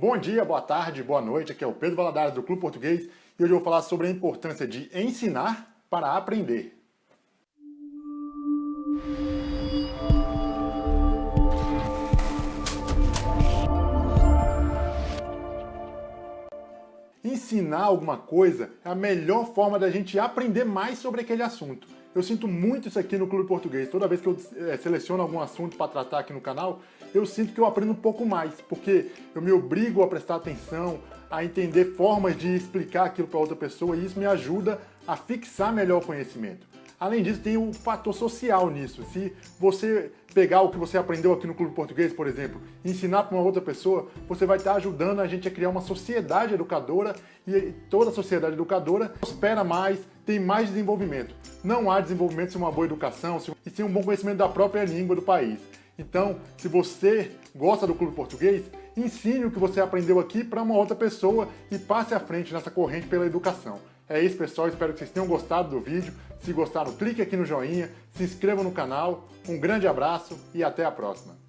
Bom dia, boa tarde, boa noite, aqui é o Pedro Valadares do Clube Português e hoje eu vou falar sobre a importância de ensinar para aprender. Ensinar alguma coisa é a melhor forma da gente aprender mais sobre aquele assunto. Eu sinto muito isso aqui no Clube Português. Toda vez que eu é, seleciono algum assunto para tratar aqui no canal, eu sinto que eu aprendo um pouco mais, porque eu me obrigo a prestar atenção, a entender formas de explicar aquilo para outra pessoa e isso me ajuda a fixar melhor o conhecimento. Além disso, tem o fator social nisso. Se você pegar o que você aprendeu aqui no Clube Português, por exemplo, e ensinar para uma outra pessoa, você vai estar ajudando a gente a criar uma sociedade educadora e toda sociedade educadora prospera mais, tem mais desenvolvimento. Não há desenvolvimento sem uma boa educação e sem um bom conhecimento da própria língua do país. Então, se você gosta do Clube Português, ensine o que você aprendeu aqui para uma outra pessoa e passe à frente nessa corrente pela educação. É isso, pessoal. Espero que vocês tenham gostado do vídeo. Se gostaram, clique aqui no joinha, se inscreva no canal. Um grande abraço e até a próxima.